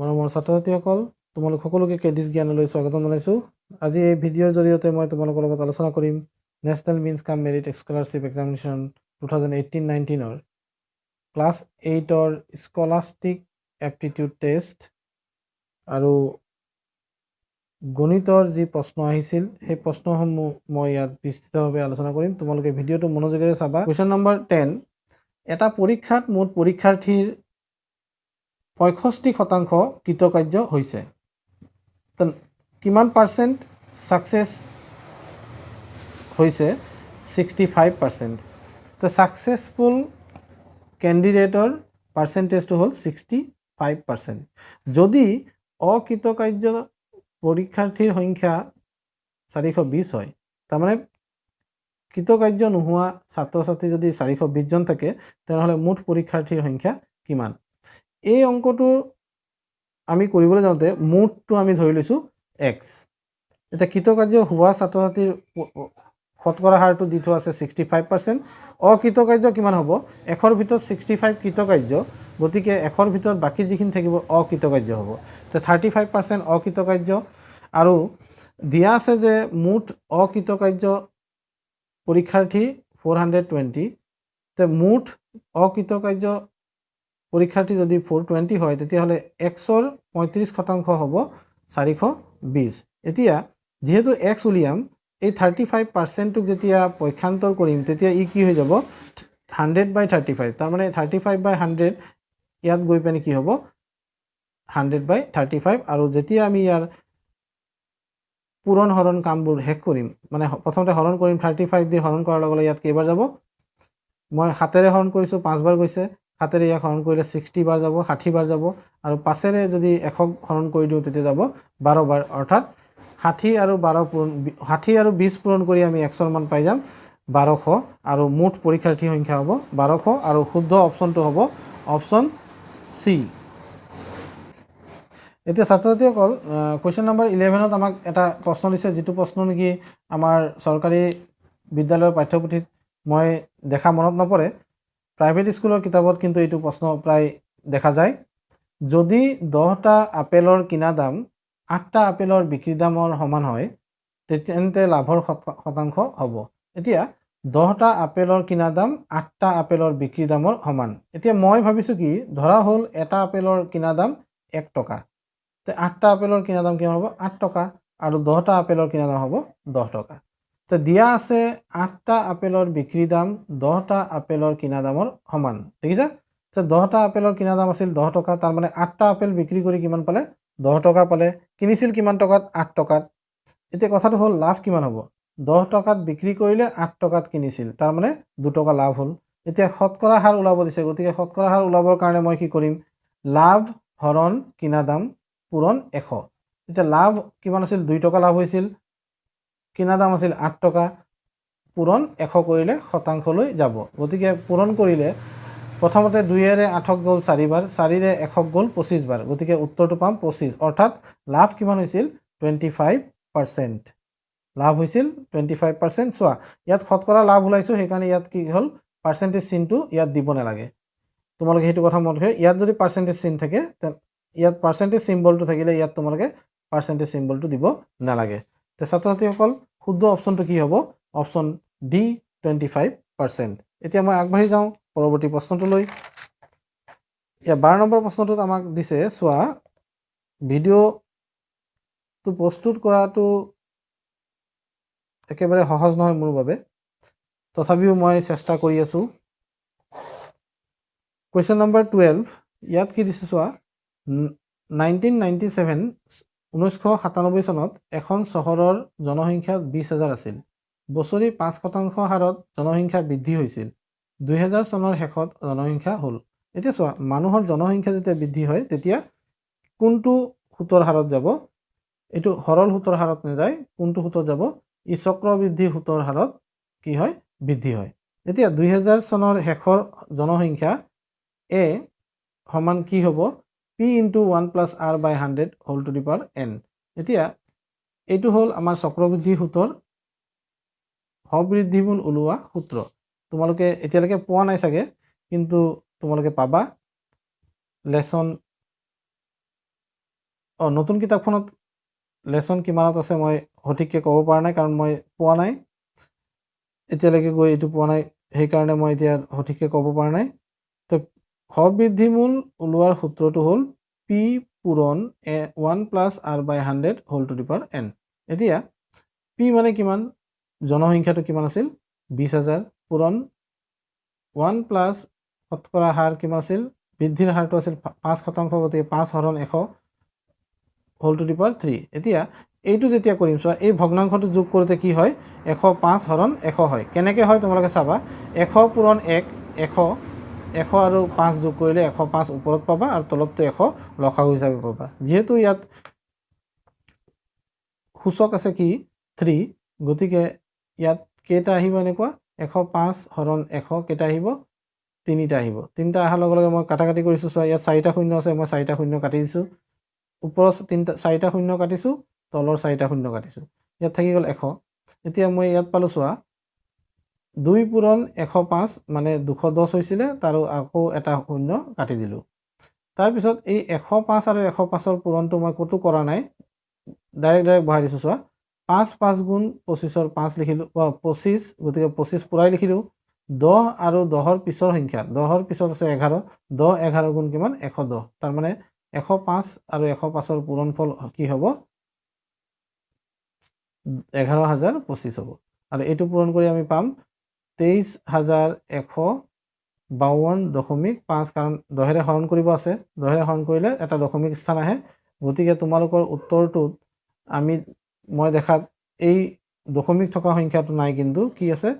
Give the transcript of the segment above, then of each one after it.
মৰমৰ ছাত্ৰ ছাত্ৰীসকল তোমালোক সকলোকে কেডিছ জ্ঞানলৈ স্বাগতম জনাইছোঁ। আজি এই ভিডিঅ'ৰ জৰিয়তে মই তোমালোকৰ লগত আলোচনা কৰিম national means cum merit scholarship examination two thousand eighteen নাইনটিনৰ। Class এইটৰ স্কলাষ্টিক এপ্টিটিউড টেষ্ট আৰু গণিতৰ যি প্ৰশ্ন আহিছিল সেই প্ৰশ্নসমূহ মই ইয়াত বিস্তৃতভাৱে আলোচনা কৰিম। তোমালোকে ভিডিঅ'টো মনোযোগেৰে চাবা। কুৱেশ্যন নম্বৰ টেন এটা পৰীক্ষাত মুঠ পৰীক্ষাৰ্থীৰ পঁয়ষষ্ঠি শতাংশ কৃতকাৰ্য হৈছে। কিমান পাৰ্চেণ্ট ছাকচেছ হৈছে? ছিক্সটি ফাইভ পাৰ্চেণ্ট তো ছাকচেছফুল কেণ্ডিডেটৰ পাৰ্চেণ্টেজটো হ'ল ছিক্সটি ফাইভ পাৰ্চেণ্ট যদি অকৃতকাৰ্য পৰীক্ষাৰ্থীৰ সংখ্যা চাৰিশ বিছ হয় তাৰমানে কৃতকাৰ্য নোহোৱা ছাত্ৰ ছাত্ৰী যদি চাৰিশ বিছজন থাকে তেনেহ'লে মুঠ পৰীক্ষাৰ্থীৰ সংখ্যা কিমান? এই অংকটো আমি কৰিবলৈ যাওঁতে মুঠটো আমি ধৰি লৈছোঁ এক্স এতিয়া কৃতকাৰ্য হোৱা ছাত্ৰ ছাত্ৰীৰ শতকৰা হাৰটো দি থোৱা আছে ছিক্সটি ফাইভ পাৰ্চেণ্ট অকৃতকাৰ্য কিমান হ'ব? এশৰ ভিতৰত ছিক্সটি ফাইভ কৃতকাৰ্য গতিকে এশৰ ভিতৰত বাকী যিখিনি থাকিব অকৃতকাৰ্য হ'ব। তো থাৰ্টি ফাইভ পাৰ্চেণ্ট অকৃতকাৰ্য আৰু দিয়া আছে যে মুঠ অকৃতকাৰ্য পৰীক্ষাৰ্থী ফ'ৰ হাণ্ড্ৰেড টুৱেণ্টি তে মুঠ অকৃতকাৰ্য পৰীক্ষাৰ্থী যদি ফ'ৰ টুৱেণ্টি হয় তেতিয়াহ'লে এক্সৰ পঁয়ত্ৰিছ শতাংশ হ'ব চাৰিশ বিছ এতিয়া যিহেতু এক্স উলিয়াম এই থাৰ্টি ফাইভ পাৰ্চেণ্টটোক যেতিয়া পক্ষান্তৰ কৰিম তেতিয়া ই কি হৈ যাব? হাণ্ড্ৰেড বাই থাৰ্টি ফাইভ তাৰমানে থাৰ্টি ফাইভ বাই হাণ্ড্ৰেড ইয়াত গৈ পেলাই কি হ'ব? হাণ্ড্ৰেড বাই থাৰ্টি ফাইভ আৰু যেতিয়া আমি ইয়াৰ পূৰণ হৰণ কামবোৰ শেষ কৰিম মানে প্ৰথমতে হৰণ কৰিম থাৰ্টি ফাইভ দি হৰণ কৰাৰ লগে লগে ইয়াত কেইবাৰ যাব? মই সাতেৰে হৰণ কৰিছোঁ পাঁচবাৰ গৈছে। সাতেৰে ইয়াক হৰণ কৰিলে ছিক্সটি বাৰ যাব ষাঠি বাৰ যাব আৰু পাঁচেৰে যদি এশক হৰণ কৰি দিওঁ তেতিয়া যাব বাৰ বাৰ। অৰ্থাৎ ষাঠি আৰু বাৰ পূৰণ ষাঠি আৰু বিছ পূৰণ কৰি আমি এক্সৰ মান পাই যাম বাৰশ আৰু মুঠ পৰীক্ষাৰ্থীৰ সংখ্যা হ'ব বাৰশ আৰু শুদ্ধ অপশ্যনটো হ'ব অপশ্যন চি। এতিয়া ছাত্ৰ ছাত্ৰীসকল কুৱেশ্যন নম্বৰ ইলেভেনত আমাক এটা প্ৰশ্ন দিছে যিটো প্ৰশ্ন নেকি আমাৰ চৰকাৰী বিদ্যালয়ৰ পাঠ্যপুথিত মই দেখা মনত নপৰে। প্ৰাইভেট স্কুলৰ কিতাপত কিন্তু এইটো প্ৰশ্ন প্ৰায় দেখা যায়। যদি দহটা আপেলৰ কিনা দাম আঠটা আপেলৰ বিক্ৰী দামৰ সমান হয় তেন্তে লাভৰ শতাংশ হ'ব। এতিয়া দহটা আপেলৰ কিনা দাম আঠটা আপেলৰ বিক্ৰী দামৰ সমান। এতিয়া মই ভাবিছোঁ কি ধৰা হ'ল এটা আপেলৰ কিনা দাম এক টকা। আঠটা আপেলৰ কিনা দাম কিমান হ'ব? আঠ টকা। আৰু দহটা আপেলৰ কিনা দাম হ'ব দহ টকা। তো দিয়া আছে আঠটা আপেলৰ বিক্ৰী দাম দহটা আপেলৰ কিনা দামৰ সমান দেখিছা যে দহটা আপেলৰ কিনা দাম আছিল দহ টকা তাৰমানে আঠটা আপেল বিক্ৰী কৰি কিমান পালে? দহ টকা পালে। কিনিছিল কিমান টকাত? আঠ টকাত। এতিয়া কথাটো হ'ল লাভ কিমান হ'ব? দহ টকাত বিক্ৰী কৰিলে আঠ টকাত কিনিছিল তাৰমানে দুটকা লাভ হ'ল। এতিয়া শতকৰা হাৰ ওলাব দিছে গতিকে শতকৰা হাৰ ওলাবৰ কাৰণে মই কি কৰিম? লাভ হৰণ কিনা দাম পূৰণ এশ। এতিয়া লাভ কিমান আছিল? দুই টকা লাভ হৈছিল। কিনা দাম আছিল আঠ টকা পূৰণ এশ কৰিলে শতাংশলৈ যাব। গতিকে পূৰণ কৰিলে প্ৰথমতে দুইয়েৰে আঠক গ'ল চাৰিবাৰ চাৰিৰে এশক গ'ল পঁচিছবাৰ। গতিকে উত্তৰটো পাম পঁচিছ। অৰ্থাৎ লাভ কিমান হৈছিল? Twenty five percent. লাভ হৈছিল টুৱেণ্টি ফাইভ পাৰ্চেণ্ট। চোৱা ইয়াত শতকৰা লাভ ওলাইছোঁ সেইকাৰণে ইয়াত কি হ'ল? পাৰ্চেণ্টেজ চিনটো ইয়াত দিব নালাগে। তোমালোকে সেইটো কথা মনত ৰাখে ইয়াত যদি পাৰ্চেণ্টেজ চিন থাকে ইয়াত পাৰ্চেণ্টেজ চিম্বলটো থাকিলে ইয়াত তোমালোকে পাৰ্চেণ্টেজ চিম্বলটো দিব নালাগে। তে ছাত্ৰ ছাত্ৰীসকল শুদ্ধ অপশ্যনটো কি হ'ব? Option D twenty five percent এতিয়া মই আগবাঢ়ি যাওঁ পৰৱৰ্তী প্ৰশ্নটোলৈ। ইয়াৰ বাৰ নম্বৰ প্ৰশ্নটোত আমাক দিছে চোৱা ভিডিঅ'টো প্ৰস্তুত কৰাটো একেবাৰে সহজ নহয় মোৰ বাবে। তথাপিও মই চেষ্টা কৰি আছোঁ। কুৱেশ্যন নম্বৰ টুৱেলভ ইয়াত কি দিছে চোৱা নাইনটিন নাইণ্টি ছেভেন ঊনৈছশ সাতানব্বৈ চনত এখন চহৰৰ জনসংখ্যা বিছ হাজাৰ আছিল। বছৰি পাঁচ শতাংশ হাৰত জনসংখ্যা বৃদ্ধি হৈছিল। দুহেজাৰ চনৰ শেষত জনসংখ্যা হ'ল। এতিয়া চোৱা মানুহৰ জনসংখ্যা যেতিয়া বৃদ্ধি হয় তেতিয়া কোনটো সূতৰ হাৰত যাব? এইটো সৰল সূতৰ হাৰত নাযায় কোনটো সূতত যাব? ই চক্ৰবৃদ্ধি সূতৰ হাৰত কি হয়? বৃদ্ধি হয়। এতিয়া দুহেজাৰ চনৰ শেষৰ জনসংখ্যা এ সমান কি হ'ব? P into one plus R by hundred whole to the power N এতিয়া এইটো হ'ল আমাৰ চক্ৰবৃদ্ধি সূতৰ সবৃদ্ধিমূল ওলোৱা সূত্ৰ। তোমালোকে এতিয়ালৈকে পোৱা নাই চাগে কিন্তু তোমালোকে পাবা। লেচন অঁ নতুন কিতাপখনত লেচন কিমানত আছে মই সঠিককৈ ক'ব পৰা নাই কাৰণ মই পোৱা নাই। এতিয়ালৈকে গৈ এইটো পোৱা নাই সেইকাৰণে মই এতিয়া সঠিককৈ ক'ব পৰা নাই। তো সবৃদ্ধিমূল ওলোৱাৰ সূত্ৰটো হ'ল পি পূৰণ এ one plus R by hundred whole to the power N. এতিয়া পি মানে কিমান? জনসংখ্যাটো কিমান আছিল? বিছ হাজাৰ। পূৰণ ওৱান প্লাছ শতকৰা হাৰ কিমান আছিল? বৃদ্ধিৰ হাৰটো আছিল পাঁচ শতাংশ গতিকে পাঁচ হৰণ এশ whole to the power three. এতিয়া এইটো যেতিয়া কৰিম চোৱা এই ভগ্নাংশটো যোগ কৰোঁতে কি হয়? এশ পাঁচ হৰণ এশ হয়। কেনেকৈ হয় তোমালোকে চাবা? এশ পূৰণ এক এশ এশ আৰু পাঁচ যোগ কৰিলে এশ পাঁচ ওপৰত পাবা আৰু তলতটো এশ লসাগু হিচাপে পাবা। যিহেতু ইয়াত সূচক আছে কি? থ্ৰী। গতিকে ইয়াত কেইটা আহিব এনেকুৱা? এশ পাঁচ হৰণ এশ কেইটা আহিব? তিনিটা আহিব। তিনিটা অহাৰ লগে লগে মই কাটা কাটি কৰিছোঁ চোৱা ইয়াত চাৰিটা শূন্য আছে মই চাৰিটা শূন্য কাটি দিছোঁ। ওপৰৰ তিনিটা চাৰিটা শূন্য কাটিছোঁ তলৰ চাৰিটা শূন্য কাটিছোঁ। ইয়াত থাকি গ'ল এশ। এতিয়া মই ইয়াত পালোঁ চোৱা দুই পূৰণ এশ পাঁচ মানে দুশ দহ হৈছিলে তাৰো আকৌ এটা শূন্য কাটি দিলোঁ। তাৰপিছত এই এশ পাঁচ আৰু এশ পাঁচৰ পূৰণটো মই ক'তো কৰা নাই। ডাইৰেক্ট ডাইৰেক্ট বহাই দিছোঁ চোৱা। পাঁচ পাঁচ গুণ পঁচিছৰ পাঁচ লিখিলোঁ পঁচিছ গতিকে পঁচিছ পূৰাই লিখিলোঁ। দহ আৰু দহৰ পিছৰ সংখ্যা দহৰ পিছত আছে এঘাৰ দহ এঘাৰ গুণ কিমান? এশ দহ। তাৰমানে এশ পাঁচ আৰু এশ পাঁচৰ পূৰণফল কি হ'ব? এঘাৰ হাজাৰ পঁচিছ হ'ব। আৰু এইটো পূৰণ কৰি আমি পাম তেইছ হাজাৰ এশ বাৱন্ন দশমিক পাঁচ কাৰণ দহেৰে হৰণ কৰিব আছে। দহেৰে হৰণ কৰিলে এটা দশমিক স্থান আহে। গতিকে তোমালোকৰ উত্তৰটোত আমি মই দেখাত এই দশমিক থকা সংখ্যাটো নাই কিন্তু কি আছে?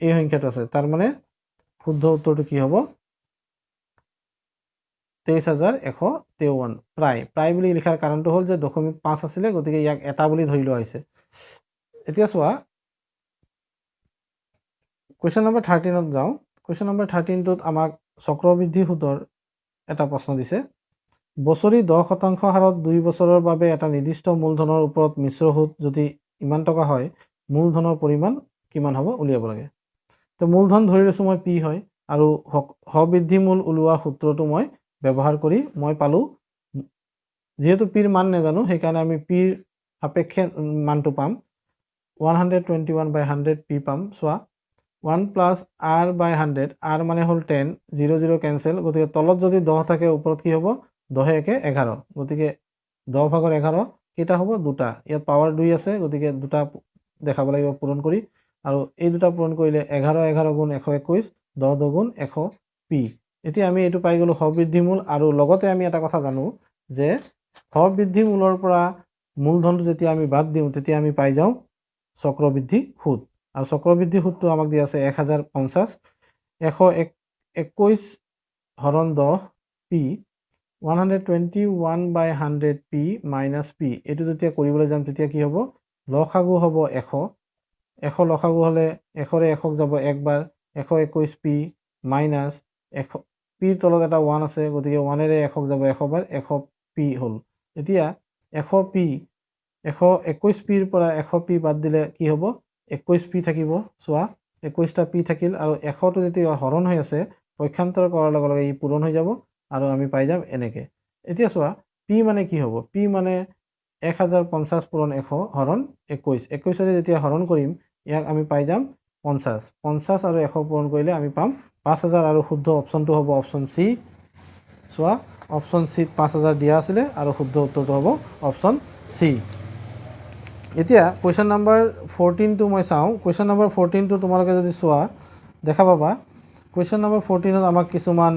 এই সংখ্যাটো আছে। তাৰমানে শুদ্ধ উত্তৰটো কি হ'ব? তেইছ হাজাৰ এশ তেৱন্ন। প্ৰায়। প্ৰায় বুলি লিখাৰ কাৰণটো হ'ল যে দশমিক পাঁচ আছিলে গতিকে ইয়াক এটা বুলি ধৰি লোৱা হৈছে। এতিয়া চোৱা কুৱেশ্যন নম্বৰ থাৰ্টিনত যাওঁ। কুৱেশ্যন নম্বৰ থাৰ্টিনটোত আমাক চক্ৰবৃদ্ধি সুতৰ এটা প্ৰশ্ন দিছে। বছৰি দহ শতাংশ হাৰত দুই বছৰৰ বাবে এটা নিৰ্দিষ্ট মূলধনৰ ওপৰত মিশ্ৰ সুত যদি ইমান টকা হয় মূলধনৰ পৰিমাণ কিমান হ'ব উলিয়াব লাগে? তো মূলধন ধৰি লৈছোঁ মই পি হয় আৰু সবৃদ্ধি মূল ওলোৱা সূত্ৰটো মই ব্যৱহাৰ কৰি মই পালোঁ। যিহেতু পিৰ মান নাজানো সেইকাৰণে আমি পিৰ সাপেক্ষে মানটো পাম। One hundred twenty one by hundred P পাম। চোৱা one plus R by hundred R মানে হ'ল টেন জিৰ' জিৰ' কেঞ্চেল গতিকে তলত যদি দহ থাকে ওপৰত কি হ'ব? দহে একে এঘাৰ গতিকে দহ ভাগৰ এঘাৰ কেইটা হ'ব? দুটা। ইয়াত পাৱাৰ দুই আছে গতিকে দুটা দেখাব লাগিব পূৰণ কৰি। আৰু এই দুটা পূৰণ কৰিলে এঘাৰ এঘাৰ গুণ এশ একৈছ দহ দুগুণ এশ পি। এতিয়া আমি এইটো পাই গ'লোঁ সবৃদ্ধিমূল আৰু লগতে আমি এটা কথা জানো যে সবৃদ্ধিমূলৰ পৰা মূলধনটো যেতিয়া আমি বাদ দিওঁ তেতিয়া আমি পাই যাওঁ চক্ৰবৃদ্ধি সুত। আৰু চক্ৰবৃদ্ধি সুতটো আমাক দিয়া আছে এক হাজাৰ পঞ্চাছ। এশ এক একৈছ হৰণ দহ P one hundred twenty one by hundred P minus P. এইটো যেতিয়া কৰিবলৈ যাম তেতিয়া কি হ'ব? লসাগু হ'ব এশ। এশ লসাগু হ'লে এশৰে এশক যাব একবাৰ। এশ একৈছ পি মাইনাছ এশ পিৰ তলত এটা ওৱান আছে গতিকে ওৱানেৰে এশক যাব এশবাৰ এশ পি হ'ল। এতিয়া এশ পি এশ একৈছ পিৰ পৰা এশ পি বাদ দিলে কি হ'ব? একৈছ পি থাকিব চোৱা। একৈছটা পি থাকিল আৰু এশটো যেতিয়া হৰণ হৈ আছে পক্ষান্তৰ কৰাৰ লগে লগে ই পূৰণ হৈ যাব আৰু আমি পাই যাম এনেকৈ। এতিয়া চোৱা পি মানে কি হ'ব? পি মানে এক হাজাৰ পঞ্চাছ পূৰণ এশ হৰণ একৈছ একৈছেৰে যেতিয়া হৰণ কৰিম ইয়াক আমি পাই যাম পঞ্চাছ। পঞ্চাছ আৰু এশ পূৰণ কৰিলে আমি পাম পাঁচ হাজাৰ আৰু শুদ্ধ অপশ্যনটো হ'ব অপশ্যন চি। চোৱা অপশ্যন চিত পাঁচ হাজাৰ দিয়া আছিলে আৰু শুদ্ধ উত্তৰটো হ'ব অপশ্যন চি। এতিয়া কুৱেশ্যন নম্বৰ ফ'ৰটিনটো মই চাওঁ। কুৱেশ্যন নম্বৰ ফ'ৰটিনটো তোমালোকে যদি চোৱা দেখা পাবা। কুৱেশ্যন নম্বৰ ফ'ৰটিনত আমাক কিছুমান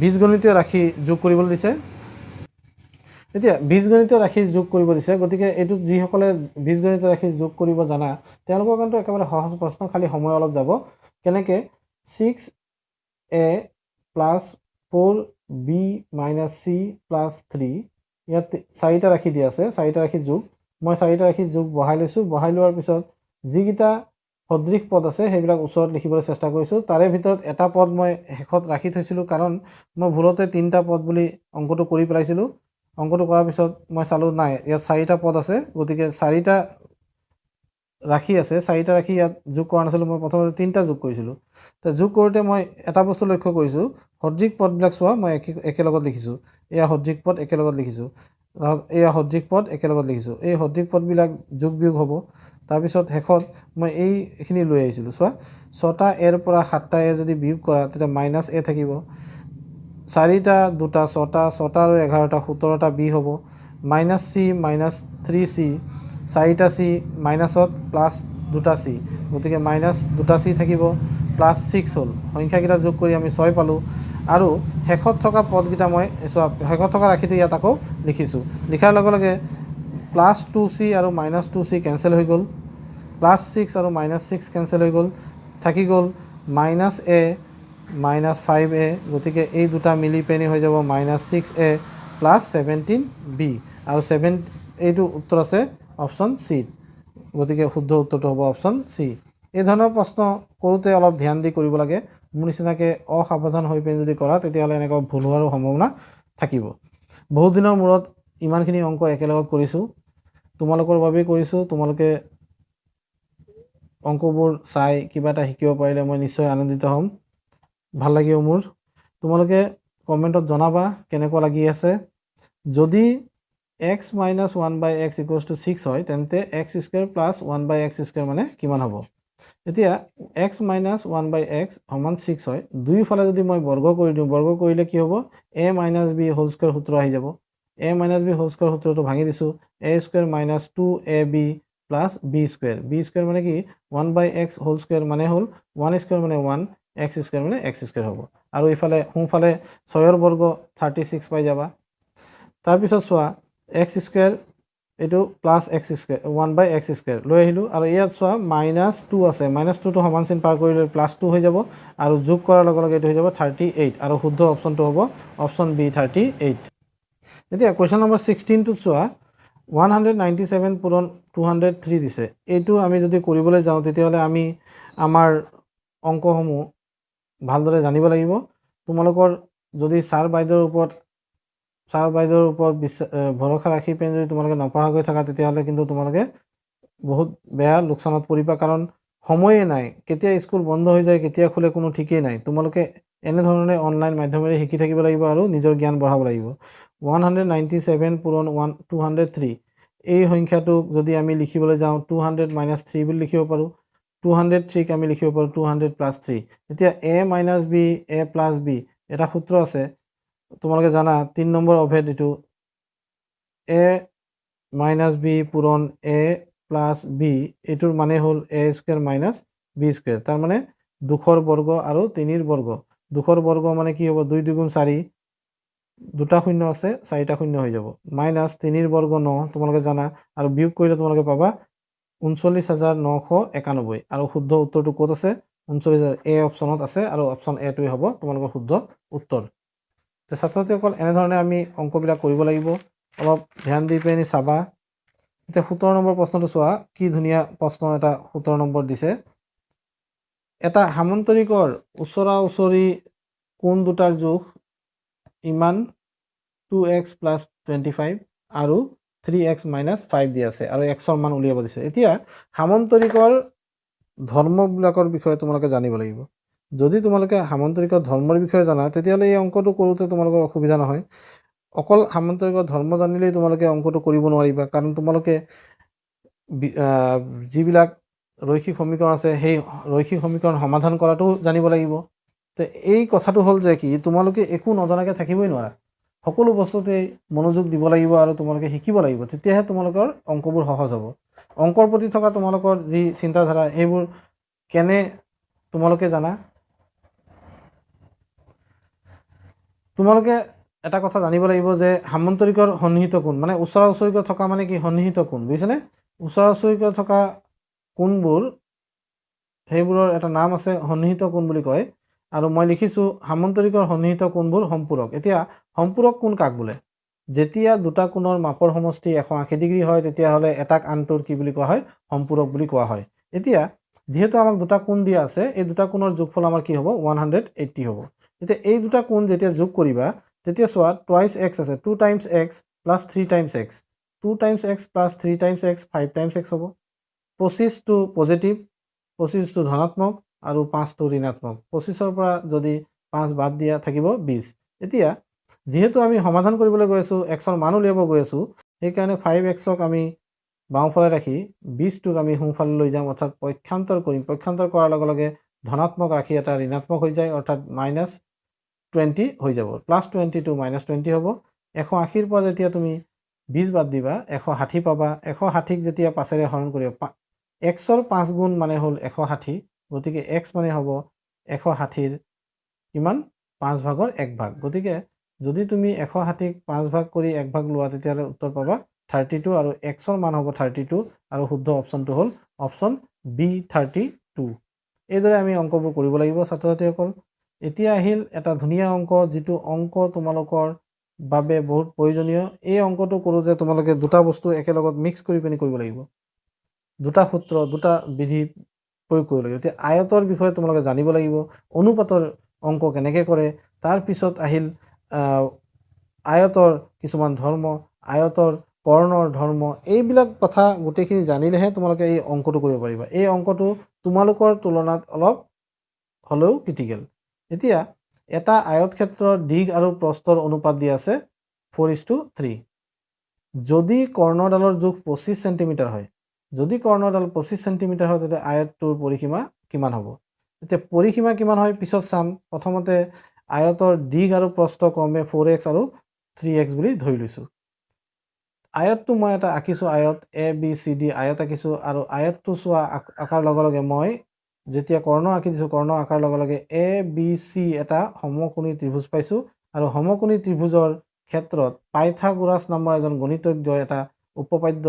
বীজগণিতীয় ৰাশি যোগ কৰিবলৈ দিছে। এতিয়া বীজগণিতীয় ৰাশি যোগ কৰিব দিছে গতিকে এইটোত যিসকলে বীজগণিতীয় ৰাশি যোগ কৰিব জানা তেওঁলোকৰ কাৰণেতো একেবাৰে সহজ প্ৰশ্ন খালী সময় অলপ যাব। কেনেকৈ? Six A plus four B minus C plus three ইয়াত চাৰিটা ৰাশি দিয়া আছে চাৰিটা ৰাশি যোগ। মই চাৰিটা ৰাশি যোগ বহাই লৈছোঁ। বহাই লোৱাৰ পিছত যিকেইটা সদৃশ পদ আছে সেইবিলাক ওচৰত লিখিবলৈ চেষ্টা কৰিছোঁ। তাৰে ভিতৰত এটা পদ মই শেষত ৰাখি থৈছিলোঁ কাৰণ মই ভুলতে তিনিটা পদ বুলি অংকটো কৰি পেলাইছিলোঁ। অংকটো কৰাৰ পিছত মই চালোঁ নাই ইয়াত চাৰিটা পদ আছে গতিকে চাৰিটা ৰাশি আছে চাৰিটা ৰাশি ইয়াত যোগ কৰা নাছিলোঁ মই প্ৰথমতে তিনিটা যোগ কৰিছিলোঁ। তো যোগ কৰোঁতে মই এটা বস্তু লক্ষ্য কৰিছোঁ সদৃশ পদবিলাক চোৱা মই একে একেলগত লিখিছোঁ। এয়া সদৃশ পদ একেলগত লিখিছোঁ। এয়া সদৃশ পদ একেলগত লিখিছোঁ। এই সদৃশ পদবিলাক যোগ বিয়োগ হ'ব। তাৰপিছত শেষত মই এইখিনি লৈ আহিছিলোঁ। চোৱা ছটা এৰ পৰা সাতটা এ যদি বিয়োগ কৰা তেতিয়া মাইনাছ এ থাকিব। চাৰিটা দুটা ছটা ছটা আৰু এঘাৰটা সোতৰটা বি হ'ব। Minus C minus three C চাৰিটা চি মাইনাছত প্লাছ দুটা চি গতিকে মাইনাছ দুটা চি থাকিব প্লাছ ছিক্স হ'ল। সংখ্যাকেইটা যোগ কৰি আমি ছয় পালোঁ। আৰু শেষত থকা পদকেইটা মই চোৱা শেষত থকা ৰাশিটো ইয়াত আকৌ লিখিছোঁ। লিখাৰ লগে লগে প্লাছ টু চি আৰু মাইনাছ টু চি কেঞ্চেল হৈ গ'ল। প্লাছ ছিক্স আৰু মাইনাছ ছিক্স কেঞ্চেল হৈ গ'ল। থাকি গ'ল minus A minus five A গতিকে এই দুটা মিলি পেনি হৈ যাব minus six A plus seventeen B. আৰু ছেভেন এইটো উত্তৰ আছে অপশ্যন চিত। গতিকে শুদ্ধ উত্তৰটো হ'ব অপশ্যন চি। এই ধৰণৰ প্ৰশ্ন কৰোঁতে অলপ ধ্যান দি কৰিব লাগে। মোৰ নিচিনাকৈ অসাৱধান হৈ পিনি যদি কৰা তেতিয়াহ'লে এনেকুৱা ভুল হোৱাৰো সম্ভাৱনা থাকিব। বহুত দিনৰ মূৰত ইমানখিনি অংক একেলগত কৰিছোঁ। তোমালোকৰ বাবেই কৰিছোঁ। তোমালোকে অংকবোৰ চাই কিবা এটা শিকিব পাৰিলে মই নিশ্চয় আনন্দিত হ'ম। ভাল লাগিব মোৰ। তোমালোকে কমেণ্টত জনাবা কেনেকুৱা লাগি আছে। যদি X minus one by X equals to six হয় তেন্তে X square plus one by X square মানে কিমান হ'ব? এতিয়া X minus one by X সমান ছিক্স হয়। দুয়োফালে যদি মই বৰ্গ কৰি দিওঁ বৰ্গ কৰিলে কি হ'ব? A minus B whole square সূত্ৰ আহি যাব। A minus B whole square সূত্ৰটো ভাঙি দিছোঁ। A square minus two A B plus B square B square মানে কি? One by X whole square মানে হ'ল ওৱান স্কুৱেৰ মানে ওৱান এক্স স্কুৱেৰ মানে এক্স স্কুৱেৰ হ'ব। আৰু ইফালে সোঁফালে ছয়ৰ বৰ্গ থাৰ্টি ছিক্স পাই যাবা। তাৰপিছত চোৱা এক্স স্কুৱেৰ এইটো plus x square one by x square লৈ আহিলোঁ। আৰু ইয়াত চোৱা মাইনাছ টু আছে। মাইনাছ টুটো সমান চিন পাৰ কৰিলে প্লাছ টু হৈ যাব। আৰু যোগ কৰাৰ লগে লগে এইটো হৈ যাব থাৰ্টি এইট আৰু শুদ্ধ অপশ্যনটো হ'ব অপশ্যন বি থাৰ্টি এইট এতিয়া কুৱেশ্যন নম্বৰ ছিক্সটিনটোত চোৱা ওৱান হাণ্ড্ৰেড নাইণ্টি ছেভেন পূৰণ টু হাণ্ড্ৰেড থ্ৰী দিছে। এইটো আমি যদি কৰিবলৈ যাওঁ তেতিয়াহ'লে আমি আমাৰ অংকসমূহ ভালদৰে জানিব লাগিব। তোমালোকৰ যদি ছাৰ বাইদেউৰ ওপৰত ছাৰ বাইদেউৰ ওপৰত বিশ্বাস ভৰসা ৰাখি পিনি যদি তোমালোকে নপঢ়াকৈ থাকা তেতিয়াহ'লে কিন্তু তোমালোকে বহুত বেয়া লোকচানত পৰিবা। কাৰণ সময়ে নাই কেতিয়া স্কুল বন্ধ হৈ যায় কেতিয়া খোলে কোনো ঠিকেই নাই। তোমালোকে এনেধৰণে অনলাইন মাধ্যমেৰে শিকি থাকিব লাগিব আৰু নিজৰ জ্ঞান বঢ়াব লাগিব। ওৱান হাণ্ড্ৰেড নাইণ্টি ছেভেন পূৰণ ওৱান টু হাণ্ড্ৰেড থ্ৰী। এই সংখ্যাটোক যদি আমি লিখিবলৈ যাওঁ টু হাণ্ড্ৰেড মাইনাছ থ্ৰী বুলি লিখিব পাৰোঁ। টু হাণ্ড্ৰেড থ্ৰীক আমি লিখিব পাৰোঁ টু হাণ্ড্ৰেড প্লাছ থ্ৰী। এতিয়া A minus B A plus B এটা সূত্ৰ আছে। তোমালোকে জানা তিনি নম্বৰ অভেদ এইটো। এ মাইনাছ বি পূৰণ এ প্লাছ বি এইটোৰ মানে হ'ল A square minus B square তাৰমানে দুশৰ বৰ্গ আৰু তিনিৰ বৰ্গ। দুশৰ বৰ্গ মানে কি হ'ব? দুই দুগুণ চাৰি দুটা শূন্য আছে চাৰিটা শূন্য হৈ যাব। মাইনাছ তিনিৰ বৰ্গ ন তোমালোকে জানা আৰু বিয়োগ কৰিলে তোমালোকে পাবা ঊনচল্লিছ হাজাৰ নশ একানব্বৈ। আৰু শুদ্ধ উত্তৰটো ক'ত আছে? ঊনচল্লিছ হাজাৰ এ অপশ্যনত আছে আৰু অপশ্যন এটোৱে হ'ব তোমালোকৰ শুদ্ধ উত্তৰ। তো ছাত্ৰ এনেধৰণে আমি অংকবিলাক কৰিব লাগিব। অলপ ধ্যান দি পিনি চাবা। এতিয়া সোতৰ নম্বৰ প্ৰশ্নটো চোৱা কি ধুনীয়া প্ৰশ্ন এটা সোতৰ নম্বৰ দিছে। এটা সামন্তৰিকৰ ওচৰা ওচৰি কোন দুটাৰ জোখ ইমান two x plus twenty five আৰু থ্ৰী এক্স মাইনাছ ফাইভ দি আছে আৰু এক্সৰ মান উলিয়াব দিছে। এতিয়া সামন্তৰিকৰ ধৰ্মবিলাকৰ বিষয়ে তোমালোকে জানিব লাগিব। যদি তোমালোকে সামন্তৰিকৰ ধৰ্মৰ বিষয়ে জানা তেতিয়াহ'লে এই অংকটো কৰোঁতে তোমালোকৰ অসুবিধা নহয়। অকল সামন্তৰিকৰ ধৰ্ম জানিলেই তোমালোকে অংকটো কৰিব নোৱাৰিবা কাৰণ তোমালোকে যিবিলাক ৰৈখিক সমীকৰণ আছে সেই ৰৈখিক সমীকৰণ সমাধান কৰাটো জানিব লাগিব। তো এই কথাটো হ'ল যে কি তোমালোকে একো নজনাকৈ থাকিবই নোৱাৰা। সকলো বস্তুতেই মনোযোগ দিব লাগিব আৰু তোমালোকে শিকিব লাগিব তেতিয়াহে তোমালোকৰ অংকবোৰ সহজ হ'ব। অংকৰ প্ৰতি থকা তোমালোকৰ যি চিন্তাধাৰা সেইবোৰ কেনে তোমালোকে জানা? তোমালোকে এটা কথা জানিব লাগিব যে সামন্তৰিকৰ সন্নিহিত কোণ মানে ওচৰা ওচৰিকৈ থকা মানে কি সন্নিহিত কোণ বুজিছেনে? ওচৰা ওচৰিকৈ থকা কোণবোৰ সেইবোৰৰ এটা নাম আছে সন্নিহিত কোণ বুলি কয়। আৰু মই লিখিছোঁ সামন্তৰিকৰ সন্নিহিত কোণবোৰ সম্পূৰক। এতিয়া সম্পূৰক কোণ কাক বোলে? যেতিয়া দুটা কোণৰ মাপৰ সমষ্টি এশ আশী ডিগ্ৰী হয় তেতিয়াহ'লে এটাক আনটোৰ কি বুলি কোৱা হয়? সম্পূৰক বুলি কোৱা হয়। এতিয়া যিহেতু আমাক দুটা কোণ দিয়া আছে এই দুটা কোণৰ যোগফল আমাৰ কি হ'ব? ওৱান হাণ্ড্ৰেড এইট্টি হ'ব। এতিয়া এই দুটা কোণ যেতিয়া যোগ কৰিবা তেতিয়া চোৱা টুৱাইছ এক্স আছে two times x plus three times x two times x plus three times x five times x হ'ব। পঁচিছটো পজিটিভ পঁচিছটো ধনাত্মক আৰু পাঁচটো ঋণাত্মক। পঁচিছৰ পৰা যদি পাঁচ বাদ দিয়া থাকিব বিছ এতিয়া যিহেতু আমি সমাধান কৰিবলৈ গৈ আছোঁ এক্সৰ মান উলিয়াব গৈ আছোঁ সেইকাৰণে ফাইভ এক্সক আমি বাওঁফালে ৰাখি বিছটোক আমি সোঁফালে লৈ যাম অৰ্থাৎ পক্ষান্তৰ কৰিম। পক্ষান্তৰ কৰাৰ লগে লগে ধনাত্মক ৰাশি এটা ঋণাত্মক হৈ যায় অৰ্থাৎ মাইনাছ টুৱেণ্টি হৈ যাব। Plus twenty two minus twenty হ'ব। এশ আশীৰ পৰা যেতিয়া তুমি বিছ বাদ দিবা এশ ষাঠি পাবা। এশ ষাঠিক যেতিয়া পাঁচেৰে হৰণ কৰিবা এক্সৰ পাঁচ গুণ মানে হ'ল এশ ষাঠি গতিকে এক্স মানে হ'ব এশ ষাঠিৰ কিমান? পাঁচ ভাগৰ এক ভাগ। গতিকে যদি তুমি এশ ষাঠিক পাঁচ ভাগ কৰি এক ভাগ লোৱা তেতিয়াহ'লে উত্তৰ পাবা থাৰ্টি টু আৰু এক্সৰ মান হ'ব থাৰ্টি টু আৰু শুদ্ধ অপশ্যনটো হ'ল অপশ্যন বি থাৰ্টি টু এইদৰে আমি অংকবোৰ কৰিব লাগিব ছাত্ৰ ছাত্ৰীসকল এতিয়া আহিল এটা ধুনীয়া অংক যিটো অংক তোমালোকৰ বাবে বহুত প্ৰয়োজনীয়। এই অংকটো কৰোঁ যে তোমালোকে দুটা বস্তু একেলগত মিক্স কৰি পিনি কৰিব লাগিব। দুটা সূত্ৰ দুটা বিধি প্ৰয়োগ কৰিব লাগিব। এতিয়া আয়তৰ বিষয়ে তোমালোকে জানিব লাগিব অনুপাতৰ অংক কেনেকৈ কৰে। তাৰপিছত আহিল আয়তৰ কিছুমান ধৰ্ম আয়তৰ কৰ্ণৰ ধৰ্ম এইবিলাক কথা গোটেইখিনি জানিলেহে তোমালোকে এই অংকটো কৰিব পাৰিবা। এই অংকটো তোমালোকৰ তুলনাত অলপ হ'লেও ক্ৰিটিকেল। এতিয়া এটা আয়ত ক্ষেত্ৰৰ দিশ আৰু প্ৰস্তৰ অনুপাত দি আছে ফ'ৰ ইজ টু থ্ৰী। যদি কৰ্ণডালৰ জোখ পঁচিছ চেণ্টিমিটাৰ হয় যদি কৰ্ণডাল পঁচিছ চেণ্টিমিটাৰ হয় তেতিয়া আয়তটোৰ পৰিসীমা কিমান হ'ব? এতিয়া পৰিসীমা কিমান হয় পিছত চাম। প্ৰথমতে আয়তৰ দিশ আৰু প্ৰস্থ ক্ৰমে ফ'ৰ এক্স আৰু থ্ৰী এক্স বুলি ধৰি লৈছোঁ। আয়তটো মই এটা আঁকিছোঁ আয়ত এ বি চি ডি আয়ত আঁকিছোঁ আৰু আয়তটো চোৱা আঁকাৰ লগে লগে মই যেতিয়া কৰ্ণ আঁকি দিছোঁ কৰ্ণ আঁকাৰ লগে লগে এ বি চি এটা সমকোণী ত্ৰিভুজ পাইছোঁ আৰু সমকোণী ত্ৰিভুজৰ ক্ষেত্ৰত পাইথাগোৰাছ নামৰ এজন গণিতজ্ঞই এটা উপপাদ্য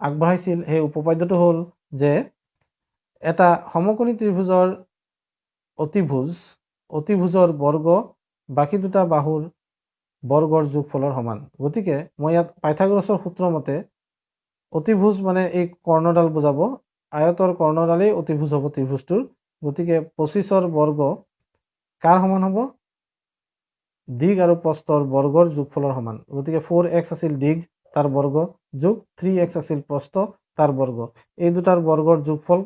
আগবঢ়াইছিল। সেই উপপাদ্যটো হ'ল যে এটা সমকোণী ত্ৰিভুজৰ অতিভুজ অতিভুজৰ বৰ্গ বাকী দুটা বাহুৰ বৰ্গৰ যোগফলৰ সমান। গতিকে মই ইয়াত পাইথাগোৰাছৰ সূত্ৰ মতে অতিভুজ মানে এই কৰ্ণডাল বুজাব আয়তৰ কৰ্ণডালেই অতিভুজ হ'ব ত্ৰিভুজটোৰ। গতিকে পঁচিছৰ বৰ্গ কাৰ সমান হ'ব? দিগ আৰু প্ৰস্তৰ বৰ্গৰ যোগফলৰ সমান। গতিকে ফ'ৰ এক্স আছিল দিগ তাৰ বৰ্গ যোগ। থ্ৰী এক্স আছিল প্ৰস্ত তাৰ বৰ্গ। এই দুটাৰ বৰ্গৰ যোগফল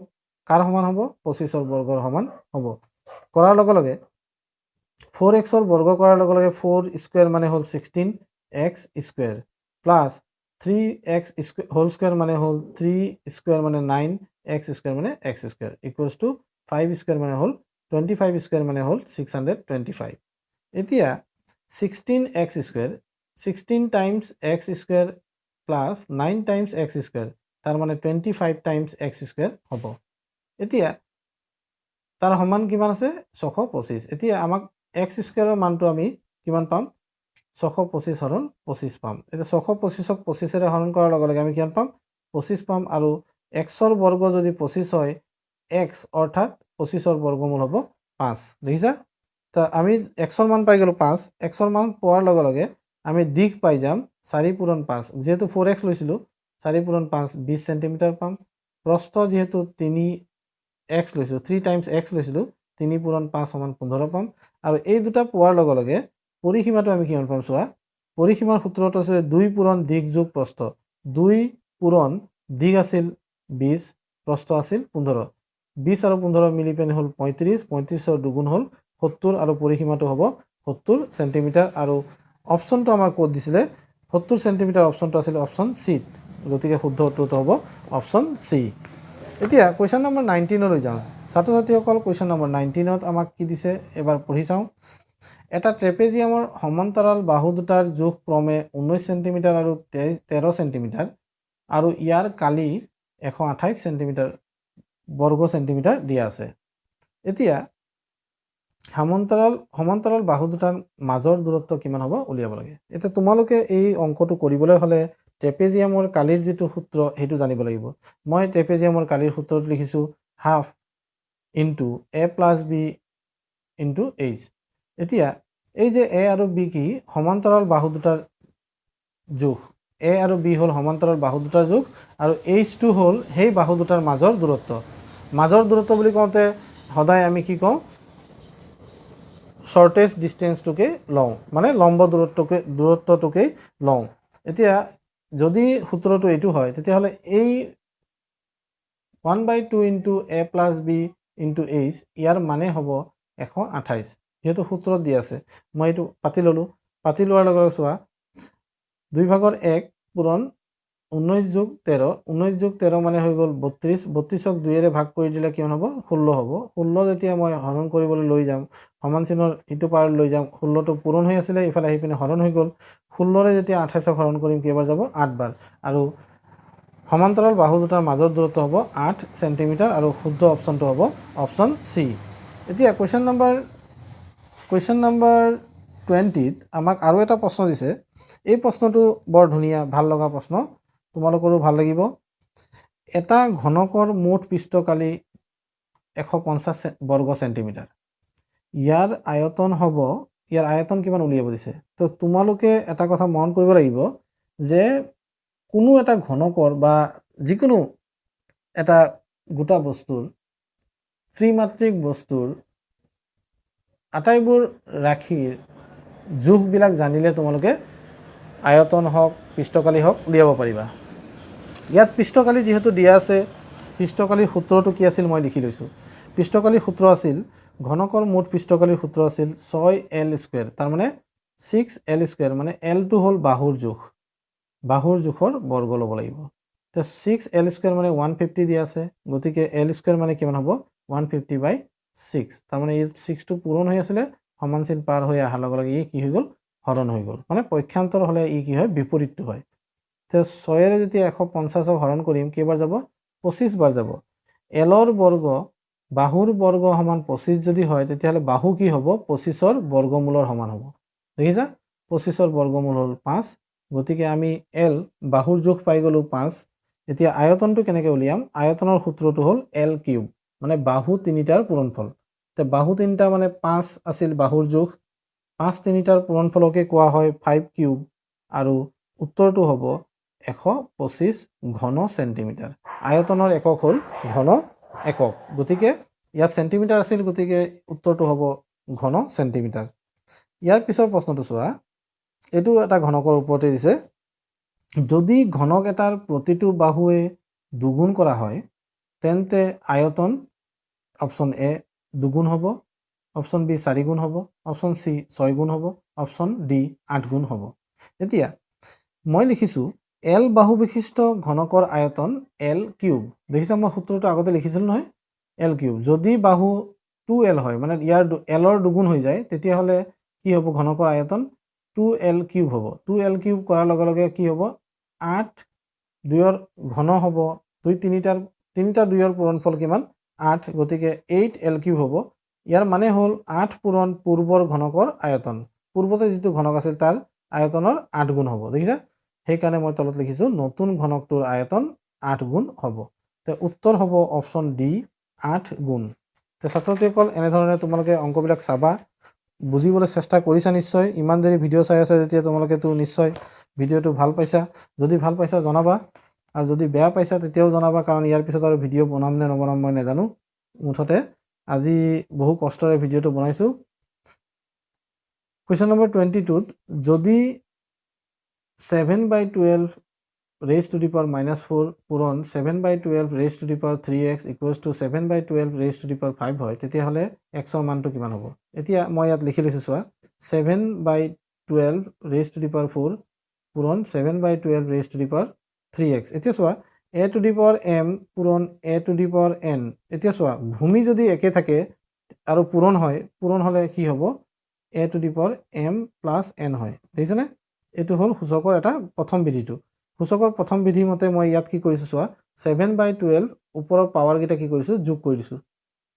কাৰ সমান হ'ব? পঁচিছৰ বৰ্গৰ সমান হ'ব। কৰাৰ লগে লগে ফ'ৰ এক্সৰ বৰ্গ কৰাৰ লগে লগে ফ'ৰ স্কুৱেৰ মানে হ'ল sixteen x square plus three x square whole square মানে হ'ল থ্ৰী স্কুৱেৰ মানে নাইন এক্স স্কুৱেৰ মানে x square equals to five square মানে হ'ল টুৱেণ্টি ফাইভ স্কুৱেৰ মানে হ'ল ছিক্স হাণ্ড্ৰেড টুৱেণ্টি ফাইভ। এতিয়া sixteen x square sixteen times x square plus nine times x square তাৰ মানে twenty five times x square হ'ব। এতিয়া তাৰ সমান কিমান আছে? ছশ পঁচিছ। এতিয়া আমাক এক্স স্কুৱেৰৰ মানটো আমি কিমান পাম? ছশ পঁচিছ হৰণ পঁচিছ পাম। এতিয়া ছশ পঁচিছক পঁচিছেৰে হৰণ কৰাৰ লগে লগে আমি কিমান পাম? পঁচিছ পাম আৰু এক্সৰ বৰ্গ যদি পঁচিছ হয় এক্স অৰ্থাৎ পঁচিছৰ বৰ্গমূল হ'ব পাঁচ। দেখিছা? আমি এক্সৰ মান পাই গ'লোঁ পাঁচ। এক্সৰ মান পোৱাৰ লগে লগে আমি দিশ পাই যাম চাৰি পূৰণ পাঁচ। যিহেতু ফ'ৰ এক্স লৈছিলোঁ চাৰি পূৰণ পাঁচ বিছ চেণ্টিমিটাৰ পাম। প্ৰস্থ যিহেতু তিনি এক্স লৈছোঁ থ্ৰী টাইমছ এক্স লৈছিলোঁ তিনি পূৰণ পাঁচ সমান পোন্ধৰ পাম। আৰু এই দুটা পোৱাৰ লগে লগে পৰিসীমাটো আমি কিমান পাম চোৱা? পৰিসীমাৰ সূত্ৰটো আছে দুই পূৰণ দিশ যোগ প্ৰস্থ। দুই পূৰণ দিশ আছিল বিছ প্ৰস্থ আছিল পোন্ধৰ। বিছ আৰু পোন্ধৰ মিলি পেনি হ'ল পঁয়ত্ৰিছ পঁয়ত্ৰিছৰ দুগুণ হ'ল সত্তৰ আৰু পৰিসীমাটো হ'ব সত্তৰ চেণ্টিমিটাৰ। আৰু অপশ্যনটো আমাৰ ক'ত দিছিলে? সত্তৰ চেণ্টিমিটাৰ অপশ্যনটো আছিলে অপশ্যন চিত গতিকে শুদ্ধ উত্তৰটো হ'ব অপশ্যন চি। এতিয়া কুৱেশ্যন নম্বৰ নাইনটিনলৈ যাওঁ। ছাত্ৰ ছাত্ৰীসকল কুৱেশ্যন নম্বৰ নাইনটিনত আমাক কি দিছে? এবাৰ পঢ়ি চাওঁ। এটা ট্ৰেপেজিয়ামৰ সমান্তৰাল বাহু দুটাৰ জোখ ক্ৰমে ঊনৈছ চেণ্টিমিটাৰ আৰু তেৰ চেণ্টিমিটাৰ আৰু ইয়াৰ কালি এশ আঠাইছ চেণ্টিমিটাৰ বৰ্গ চেণ্টিমিটাৰ দিয়া আছে। এতিয়া সমান্তৰাল সমান্তৰাল বাহু দুটাৰ মাজৰ দূৰত্ব কিমান হ'ব উলিয়াব লাগে? এতিয়া তোমালোকে এই অংকটো কৰিবলৈ হ'লে ট্ৰেপেজিয়ামৰ কালিৰ যিটো সূত্ৰ সেইটো জানিব লাগিব। মই ট্ৰেপেজিয়ামৰ কালিৰ সূত্ৰটো লিখিছোঁ half into A plus B into H. এতিয়া এই যে এ আৰু বি কি সমান্তৰাল বাহু দুটাৰ জোখ এ আৰু বি হ'ল সমান্তৰাল বাহু দুটাৰ জোখ আৰু এইচটো হ'ল সেই বাহু দুটাৰ মাজৰ দূৰত্ব। মাজৰ দূৰত্ব বুলি কওঁতে সদায় আমি কি কওঁ? শ্বৰ্টেজ ডিষ্টেঞ্চটোকে লওঁ মানে লম্ব দূৰত্বকে দূৰত্বটোকেই লওঁ। এতিয়া যদি সূত্ৰটো এইটো হয় তেতিয়াহ'লে এই one by two into A plus B into H ইয়াৰ মানে হ'ব এশ আঠাইছ। যিহেতু সূত্ৰত দি আছে মই এইটো পাতি ল'লোঁ। পাতি লগে লগে চোৱা দুই ভাগৰ এক পূৰণ ঊনৈছ যোগ তেৰ ঊনৈছ যোগ তেৰ মানে হৈ গ'ল বত্ৰিছ বত্ৰিছক দুইয়েৰে ভাগ কৰি দিলে কিমান হ'ব? ষোল্ল হ'ব। ষোল্ল যেতিয়া মই হৰণ কৰিবলৈ লৈ যাম সমান চিনৰ ইটো পাৰত লৈ যাম ষোল্লটো পূৰণ হৈ আছিলে ইফালে আহি পিনে হৰণ হৈ গ'ল। ষোল্লৰে যেতিয়া আঠাইছক হৰণ কৰিম কেইবাৰ যাব? আঠবাৰ। আৰু সমান্তৰাল বাহু দুটাৰ মাজৰ দূৰত্ব হ'ব আঠ চেণ্টিমিটাৰ আৰু শুদ্ধ অপশ্যনটো হ'ব অপশ্যন চি। এতিয়া কুৱেশ্যন নম্বৰ কুৱেশ্যন নম্বৰ টুৱেণ্টিত আমাক আৰু এটা প্ৰশ্ন দিছে। এই প্ৰশ্নটো বৰ ধুনীয়া ভাল লগা প্ৰশ্ন। তোমালোকৰো ভাল লাগিব। এটা ঘনকৰ মুঠ পৃষ্ঠকালি এশ পঞ্চাছ বৰ্গ চেণ্টিমিটাৰ। ইয়াৰ আয়তন হ'ব ইয়াৰ আয়তন কিমান উলিয়াব দিছে? তো তোমালোকে এটা কথা মন কৰিব লাগিব যে কোনো এটা ঘনকৰ বা যিকোনো এটা গোটা বস্তুৰ ত্ৰিমাত্ৰিক বস্তুৰ আটাইবোৰ ৰাশিৰ জোখবিলাক জানিলে তোমালোকে আয়তন হওক পৃষ্ঠকালি হওক উলিয়াব পাৰিবা। ইয়াত পৃষ্ঠকালি যিহেতু দিয়া আছে পৃষ্ঠকালিৰ সূত্ৰটো কি আছিল মই লিখি লৈছোঁ। পৃষ্ঠকালিৰ সূত্ৰ আছিল ঘনকৰ মুঠ পৃষ্ঠকালিৰ সূত্ৰ আছিল ছয় এল স্কুৱেৰ তাৰমানে ছিক্স এল স্কুৱেৰ মানে এলটো হ'ল বাহুৰ জোখ বাহুৰ জোখৰ বৰ্গ ল'ব লাগিব। এতিয়া ছিক্স এল স্কুৱেৰ মানে ওৱান ফিফটি দিয়া আছে গতিকে এল স্কুৱেৰ মানে কিমান হ'ব? ওৱান ফিফটি বাই ছিক্স তাৰমানে এই ছিক্সটো পূৰণ হৈ আছিলে সমান চিন পাৰ হৈ অহাৰ লগে লগে ই কি হৈ গ'ল? হৰণ হৈ গ'ল। মানে পক্ষান্তৰ হ'লে ই কি হয়? বিপৰীতটো হয়। এতিয়া ছয়েৰে যেতিয়া এশ পঞ্চাছক হৰণ কৰিম কেইবাৰ যাব? পঁচিছ বাৰ যাব। এলৰ বৰ্গ বাহুৰ বৰ্গ সমান পঁচিছ যদি হয় তেতিয়াহ'লে বাহু কি হ'ব? পঁচিছৰ বৰ্গমূলৰ সমান হ'ব। দেখিছা? পঁচিছৰ বৰ্গমূল হ'ল পাঁচ গতিকে আমি এল বাহুৰ জোখ পাই গ'লোঁ পাঁচ। এতিয়া আয়তনটো কেনেকৈ উলিয়াম? আয়তনৰ সূত্ৰটো হ'ল এল কিউব মানে বাহু তিনিটাৰ পূৰণফল। এতিয়া বাহু তিনিটা মানে পাঁচ আছিল বাহুৰ জোখ পাঁচ তিনিটাৰ পূৰণফলকে কোৱা হয় ফাইভ কিউব। আৰু উত্তৰটো হ'ব এশ পঁচিছ ঘন চেণ্টিমিটাৰ আয়তনৰ একক হ'ল ঘন একক। গতিকে ইয়াত চেণ্টিমিটাৰ আছিল গতিকে উত্তৰটো হ'ব ঘন চেণ্টিমিটাৰ ইয়াৰ পিছৰ প্ৰশ্নটো চোৱা এইটো এটা ঘনকৰ ওপৰতে দিছে। যদি ঘনক এটাৰ প্ৰতিটো বাহুৱে দুগুণ কৰা হয় তেন্তে আয়তন অপশ্যন এ দুগুণ হ'ব অপশ্যন বি চাৰি গুণ হ'ব অপশ্যন চি ছয় গুণ হ'ব অপশ্যন ডি আঠ গুণ হ'ব। এতিয়া মই লিখিছোঁ এল বাহু বিশিষ্ট ঘনকৰ আয়তন এল কিউব দেখিছা মই সূত্ৰটো আগতে লিখিছিলোঁ নহয়? এল কিউব যদি বাহু টু এল হয় মানে ইয়াৰ এলৰ দুগুণ হৈ যায় তেতিয়াহ'লে কি হ'ব? ঘনকৰ আয়তন টু এল কিউব হ'ব। টু এল কিউব কৰাৰ লগে লগে কি হ'ব? আঠ দুয়ৰ ঘন হ'ব। দুই তিনিটাৰ তিনিটা দুয়ৰ পূৰণফল কিমান? আঠ। গতিকে এইট এল কিউব হ'ব। ইয়াৰ মানে হ'ল আঠ পূৰণ পূৰ্বৰ ঘনকৰ আয়তন। পূৰ্বতে যিটো ঘনক আছিল তাৰ আয়তনৰ আঠ গুণ হ'ব। দেখিছা? সেইকাৰণে মই তলত লিখিছোঁ নতুন ঘনকটোৰ আয়তন আঠ গুণ হ'ব। তে উত্তৰ হ'ব অপশ্যন ডি আঠ গুণ। তে ছাত্ৰ ছাত্ৰীসকল এনেধৰণে তোমালোকে অংকবিলাক চাবা। বুজিবলৈ চেষ্টা কৰিছা নিশ্চয়। ইমান দেৰি ভিডিঅ' চাই আছা যেতিয়া তোমালোকেতো নিশ্চয় ভিডিঅ'টো ভাল পাইছা। যদি ভাল পাইছা জনাবা। আৰু যদি বেয়া পাইছা তেতিয়াও জনাবা। কাৰণ ইয়াৰ পিছত আৰু ভিডিঅ' বনাম নে নবনাম মই নাজানো মুঠতে। আজি বহু কষ্টৰে ভিডিঅ'টো বনাইছোঁ। কুৱেশ্যন নম্বৰ টুৱেণ্টি টুত যদি seven by twelve raise to the power minus four পূৰণ seven by twelve raise to the power three x equals to seven by twelve raise to the power five হয় তেতিয়াহ'লে এক্সৰ মানটো কিমান হ'ব? এতিয়া মই ইয়াত লিখি লৈছোঁ চোৱা seven by twelve raise to the power four পূৰণ seven by twelve raise to the power three x এতিয়া চোৱা A to the power M পূৰণ A to the power N এতিয়া চোৱা ভূমি যদি একে থাকে আৰু পূৰণ হয় পূৰণ হ'লে কি হ'ব? A to the power M plus N হয়। দেখিছেনে? এইটো হ'ল সূচকৰ এটা প্ৰথম বিধিটো। সূচকৰ প্ৰথম বিধি মতে মই ইয়াত কি কৰিছোঁ চোৱা ছেভেন বাই টুৱেল্ভ ওপৰৰ পাৱাৰকেইটা কি কৰিছোঁ যোগ কৰি দিছোঁ।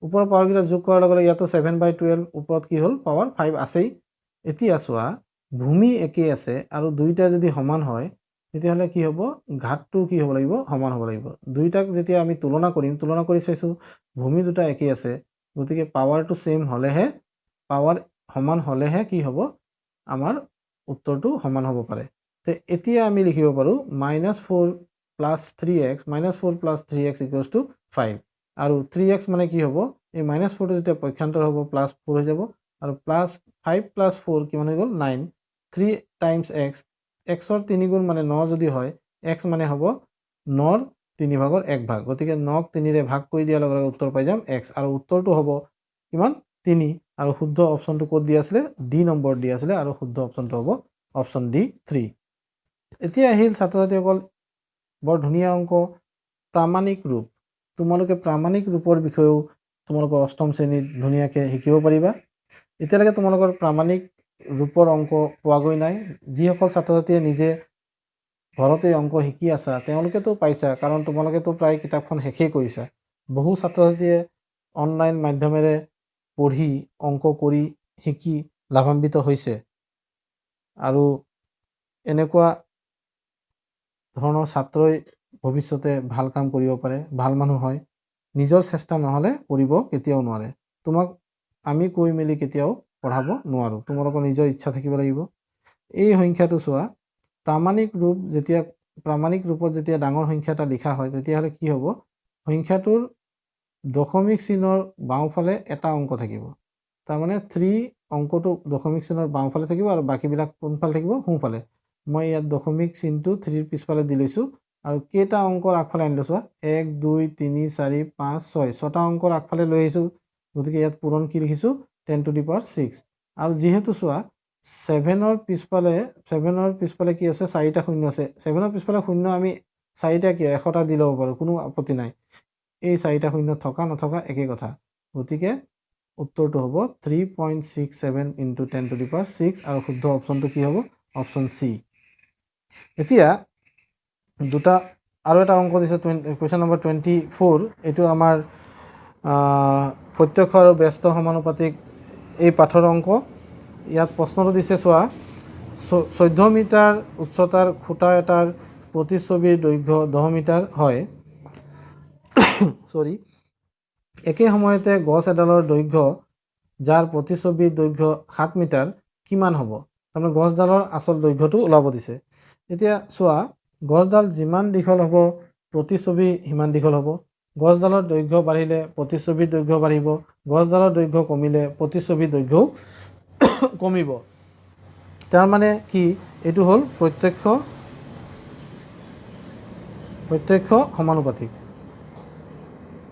ওপৰৰ পাৱাৰকেইটা যোগ কৰাৰ লগে লগে ইয়াতো ছেভেন বাই টুৱেল্ভ ওপৰত কি হ'ল পাৱাৰ ফাইভ আছেই। এতিয়া চোৱা ভূমি একেই আছে আৰু দুইটা যদি সমান হয় তেতিয়াহ'লে কি হ'ব ঘাটটো কি হ'ব লাগিব সমান হ'ব লাগিব। দুইটাক যেতিয়া আমি তুলনা কৰিম তুলনা কৰি চাইছোঁ ভূমি দুটা একেই আছে গতিকে পাৱাৰটো ছেইম হ'লেহে পাৱাৰ সমান হ'লেহে কি হ'ব আমাৰ উত্তৰটো সমান হ'ব পাৰে। তে এতিয়া আমি লিখিব পাৰোঁ minus four plus three x minus four plus three x equals to five আৰু থ্ৰী এক্স মানে কি হ'ব? এই মাইনাছ ফ'ৰটো যেতিয়া পক্ষান্তৰ হ'ব প্লাছ ফ'ৰ হৈ যাব। আৰু প্লাছ ফাইভ প্লাছ ফ'ৰ কিমান হৈ গ'ল? নাইন থ্ৰী টাইমছ এক্স এক্সৰ তিনিগুণ মানে ন যদি হয় এক্স মানে হ'ব নৰ তিনি ভাগৰ এক ভাগ। গতিকে নক তিনিৰে ভাগ কৰি দিয়াৰ লগে লগে উত্তৰ পাই যাম এক্স আৰু উত্তৰটো হ'ব কিমান? তিনি। আৰু শুদ্ধ অপশ্যনটো ক'ত দি আছিলে? ডি নম্বৰ দি আছিলে আৰু শুদ্ধ অপশ্যনটো হ'ব অপশ্যন ডি থ্ৰী এতিয়া আহিল ছাত্ৰ ছাত্ৰীসকল বৰ ধুনীয়া অংক। প্ৰামাণিক ৰূপ। তোমালোকে প্ৰামাণিক ৰূপৰ বিষয়েও তোমালোকৰ অষ্টম শ্ৰেণীত ধুনীয়াকৈ শিকিব পাৰিবা। এতিয়ালৈকে তোমালোকৰ প্ৰামাণিক ৰূপৰ অংক পোৱাগৈ নাই। যিসকল ছাত্ৰ ছাত্ৰীয়ে নিজে ঘৰতে অংক শিকি আছা তেওঁলোকেতো পাইছা কাৰণ তোমালোকেতো প্ৰায় কিতাপখন শেষেই কৰিছা। বহু ছাত্ৰ ছাত্ৰীয়ে অনলাইন মাধ্যমেৰে পঢ়ি অংক কৰি শিকি লাভান্বিত হৈছে। আৰু এনেকুৱা ধৰণৰ ছাত্ৰই ভৱিষ্যতে ভাল কাম কৰিব পাৰে ভাল মানুহ হয় নিজৰ চেষ্টা নহ'লে কৰিব কেতিয়াও নোৱাৰে। তোমাক আমি কৈ মেলি কেতিয়াও পঢ়াব নোৱাৰোঁ। তোমালোকৰ নিজৰ ইচ্ছা থাকিব লাগিব। এই সংখ্যাটো চোৱা প্ৰামাণিক ৰূপ যেতিয়া প্ৰামাণিক ৰূপত যেতিয়া ডাঙৰ সংখ্যা এটা লিখা হয় তেতিয়াহ'লে কি হ'ব? সংখ্যাটোৰ দশমিক চিনৰ বাওঁফালে এটা অংক থাকিব। তাৰমানে থ্ৰী অংকটো দশমিক চিনৰ বাওঁফালে থাকিব আৰু বাকীবিলাক কোনফালে থাকিব? সোঁফালে। মই ইয়াত দশমিক চিনটো থ্ৰীৰ পিছফালে দি লৈছোঁ আৰু কেইটা অংকৰ আগফালে আনি লৈছোঁ এক দুই তিনি চাৰি পাঁচ ছয়। ছটা অংকৰ আগফালে লৈ আহিছোঁ গতিকে ইয়াত পূৰণ কি লিখিছোঁ? Ten to the power six আৰু যিহেতু চোৱা ছেভেনৰ পিছফালে ছেভেনৰ পিছফালে কি আছে? চাৰিটা শূন্য আছে। ছেভেনৰ পিছফালে শূন্য আমি চাৰিটা কিয়? এশটা দি ল'ব পাৰোঁ কোনো আপত্তি নাই। এই চাৰিটা শূন্য থকা নথকা একেই কথা। গতিকে উত্তৰটো হ'ব three point six seven into ten to the power six আৰু শুদ্ধ অপশ্যনটো কি হ'ব? অপশ্যন চি এতিয়া দুটা আৰু এটা অংক দিছে twenty question number twenty four এইটো আমাৰ প্ৰত্যক্ষ আৰু ব্যস্ত সমানুপাতিক এই পাঠৰ অংক। ইয়াত প্ৰশ্নটো দিছে চোৱা চৈধ্য মিটাৰ উচ্চতাৰ খুঁটা এটাৰ প্ৰতিচ্ছবিৰ দৈৰ্ঘ্য দহ মিটাৰ হয়। চৰি একে সময়তে গছ এডালৰ দৈৰ্ঘ্য যাৰ প্ৰতিচ্ছবিৰ দৈৰ্ঘ্য সাত মিটাৰ কিমান হ'ব? তাৰমানে গছডালৰ আচল দৈৰ্ঘ্যটো ওলাব দিছে। এতিয়া চোৱা গছডাল যিমান দীঘল হ'ব প্ৰতিচ্ছবি সিমান দীঘল হ'ব। গছডালৰ দৈৰ্ঘ্য বাঢ়িলে প্ৰতিচ্ছবিৰ দৈৰ্ঘ্য বাঢ়িব। গছডালৰ দৈৰ্ঘ্য কমিলে প্ৰতিচ্ছবিৰ দৈৰ্ঘ্যও কমিব। তাৰমানে কি? এইটো হ'ল প্ৰত্যক্ষ প্ৰত্যক্ষ সমানুপাতিক।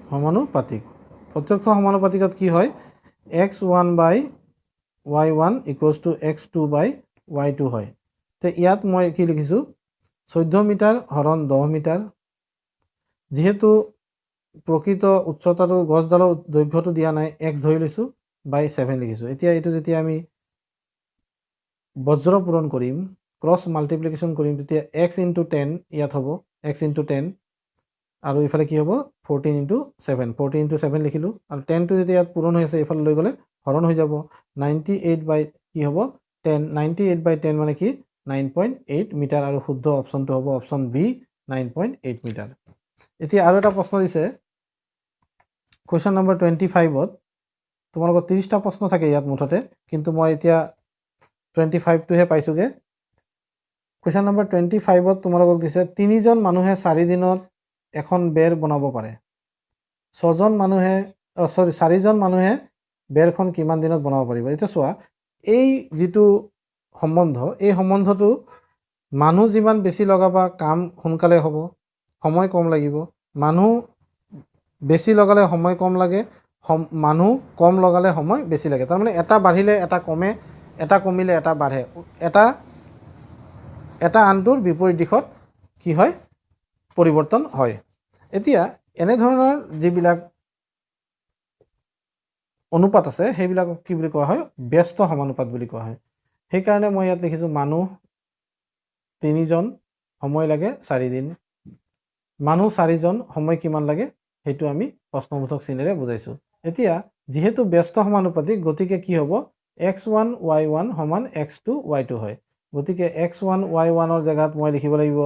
সমানুপাতিক। প্ৰত্যক্ষ সমানুপাতিকত কি হয়? X one by y one equals to x two by y two হয়। তে ইয়াত মই কি লিখিছোঁ? চৈধ্য মিটাৰ হৰণ দহ মিটাৰ। যিহেতু প্ৰকৃত উচ্চতাটো গছডালৰ দৈৰ্ঘ্যটো দিয়া নাই এক্স ধৰি লৈছোঁ বাই ছেভেন লিখিছোঁ। এতিয়া এইটো যেতিয়া আমি বজ্ৰ পূৰণ কৰিম ক্ৰছ মাল্টিপ্লিকেশ্যন কৰিম তেতিয়া এক্স ইনটু টেন ইয়াত হ'ব। এক্স ইনটু টেন আৰু ইফালে কি হ'ব? Fourteen into seven fourteen into seven লিখিলোঁ। আৰু টেনটো যেতিয়া ইয়াত পূৰণ হৈ আছে এইফালে লৈ গ'লে হৰণ হৈ যাব। নাইণ্টি এইট বাই কি হ'ব? Ten ninety eight by ten মানে কি? Nine point eight metre. আৰু শুদ্ধ অপশ্যনটো হ'ব option B nine point eight metre. এতিয়া আৰু এটা প্ৰশ্ন দিছে। কুৱেশ্যন নম্বৰ টুৱেণ্টি ফাইভত তোমালোকৰ ত্ৰিছটা প্ৰশ্ন থাকে ইয়াত মুঠতে। কিন্তু মই এতিয়া টুৱেণ্টি ফাইভটোহে পাইছোঁগৈ। কুৱেশ্যন নম্বৰ টুৱেণ্টি ফাইভত তোমালোকক দিছে তিনিজন মানুহে চাৰিদিনত এখন বেৰ বনাব পাৰে। ছজন মানুহে চৰি চাৰিজন মানুহে বেৰখন কিমান দিনত বনাব পাৰিব? এতিয়া চোৱা এই যিটো সম্বন্ধ এই সম্বন্ধটো মানুহ যিমান বেছি লগাবা কাম সোনকালে হ'ব সময় কম লাগিব। মানুহ বেছি লগালে সময় কম লাগে সম মানুহ কম লগালে সময় বেছি লাগে। তাৰমানে এটা বাঢ়িলে এটা কমে এটা কমিলে এটা বাঢ়ে। এটা এটা আনটোৰ বিপৰীত দিশত কি হয়? পৰিৱৰ্তন হয়। এতিয়া এনেধৰণৰ যিবিলাক অনুপাত আছে সেইবিলাকক কি বুলি কোৱা হয়? ব্যস্ত সমানুপাত বুলি কোৱা হয়। সেইকাৰণে মই ইয়াত লিখিছোঁ মানুহ তিনিজন সময় লাগে চাৰিদিন। মানুহ চাৰিজন সময় কিমান লাগে সেইটো আমি প্ৰশ্নবোধক চিনেৰে বুজাইছোঁ। এতিয়া যিহেতু ব্যস্ত সমানুপাতিক গতিকে কি হ'ব? এক্স ওৱান ৱাই ওৱান সমান এক্স টু ৱাই টু হয়। গতিকে এক্স ওৱান ৱাই ওৱানৰ জেগাত মই লিখিব লাগিব।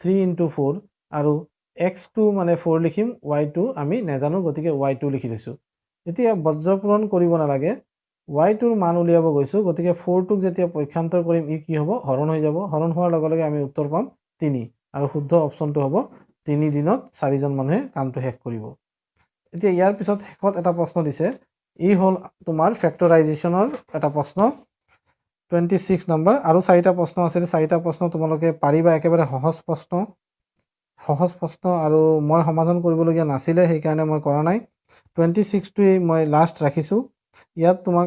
থ্ৰী ইণ্টু ফ'ৰ আৰু এক্স টু মানে ফ'ৰ লিখিম ৱাই টু আমি নেজানো গতিকে ৱাই টু লিখি দিছোঁ এতিয়া বজ্ৰপূৰণ কৰিব নালাগে ৱাই টুৰ মান উলিয়াব গৈছোঁ গতিকে ফ'ৰটোক যেতিয়া পক্ষান্তৰ কৰিম ই কি হ'ব? হৰণ হৈ যাব। হৰণ হোৱাৰ লগে লগে আমি উত্তৰ পাম তিনি আৰু শুদ্ধ অপশ্যনটো হ'ব তিনি দিনত চাৰিজন মানুহে কামটো শেষ কৰিব। এতিয়া ইয়াৰ পিছত শেষত এটা প্ৰশ্ন দিছে ই হ'ল তোমাৰ ফেক্টৰাইজেশ্যনৰ এটা প্ৰশ্ন টুৱেণ্টি ছিক্স নম্বৰ আৰু চাৰিটা প্ৰশ্ন আছিলে চাৰিটা প্ৰশ্ন তোমালোকে পাৰিবা একেবাৰে সহজ প্ৰশ্ন। সহজ প্ৰশ্ন আৰু মই সমাধান কৰিবলগীয়া নাছিলে সেইকাৰণে মই কৰা নাই। টুৱেণ্টি ছিক্সটোৱেই মই লাষ্ট ৰাখিছোঁ। ইয়াত তোমাক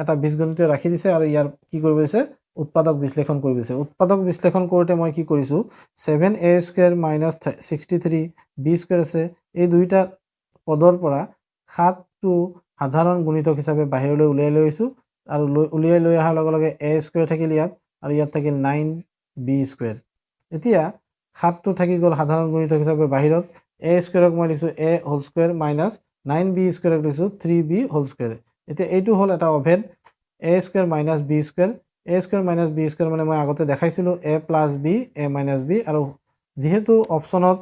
এট- বীজগণিতীয় ৰাখি দিছে আৰু ইয়াৰ কি কৰিব দিছে? উৎপাদক বিশ্লেষণ কৰিব দিছে। উৎপাদক বিশ্লেষণ কৰোঁতে মই কি কৰিছোঁ? Seven A square minus sixty three B square আছে। এই দুয়োটা পদৰ পৰা সাতটো সাধাৰণ গুণিতক হিচাপে বাহিৰলৈ উলিয়াই লৈ আহিছোঁ আৰু লৈ উলিয়াই লৈ অহাৰ লগে লগে এ স্কুৱেৰ থাকিল ইয়াত আৰু ইয়াত থাকিল নাইন বি স্কুৱেৰ এতিয়া সাতটো থাকি গ'ল সাধাৰণ গুণিতক হিচাপে বাহিৰত। এ স্কুৱেৰক মই লিখিছোঁ A whole square minus nine B স্কুৱেৰক লিখিছোঁ থ্ৰী বি হোল স্কুৱেৰ এতিয়া এইটো হ'ল এটা অভেদ। A square minus B square A square minus B square মানে মই আগতে দেখাইছিলোঁ A plus B A minus B আৰু যিহেতু অপশ্যনত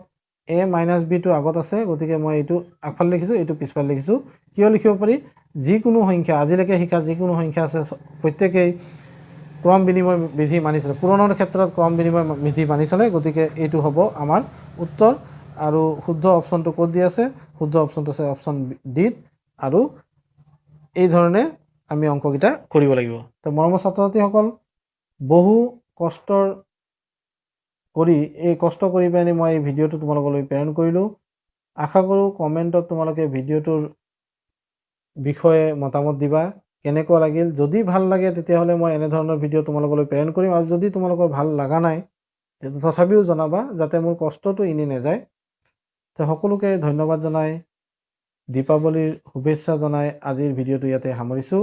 এ মাইনাছ বিটো আগত আছে গতিকে মই এইটো আগফালে লিখিছোঁ এইটো পিছফালে লিখিছোঁ। কিয় লিখিব পাৰি? যিকোনো সংখ্যা আজিলৈকে শিকা যিকোনো সংখ্যা আছে প্ৰত্যেকেই ক্ৰম বিনিময় বিধি মানি চলে। পূৰণৰ ক্ষেত্ৰত ক্ৰম বিনিময় বিধি মানি চলে গতিকে এইটো হ'ব আমাৰ উত্তৰ। আৰু শুদ্ধ অপশ্যনটো ক'ত দি আছে? শুদ্ধ অপশ্যনটো আছে অপশ্যন ডিত। আৰু এই ধৰণে আমি অংককেইটা কৰিব লাগিব। তো মৰমৰ ছাত্ৰ ছাত্ৰীসকল বহু কষ্টৰ কৰি এই কষ্ট কৰি পেলাই মই এই ভিডিঅ'টো তোমালোকলৈ প্ৰেৰণ কৰিলোঁ। আশা কৰোঁ কমেণ্টত তোমালোকে ভিডিঅ'টোৰ বিষয়ে মতামত দিবা। কেনেকুৱা লাগিল যদি ভাল লাগে তেতিয়াহ'লে মই এনেধৰণৰ ভিডিঅ' তোমালোকলৈ প্ৰেৰণ কৰিম আৰু যদি তোমালোকৰ ভাল লগা নাই তথাপিও জনাবা যাতে মোৰ কষ্টটো এনেই নাযায়। তো সকলোকে ধন্যবাদ জনাই দীপাৱলীৰ শুভেচ্ছা জনাই আজিৰ ভিডিঅ'টো ইয়াতে সামৰিছোঁ।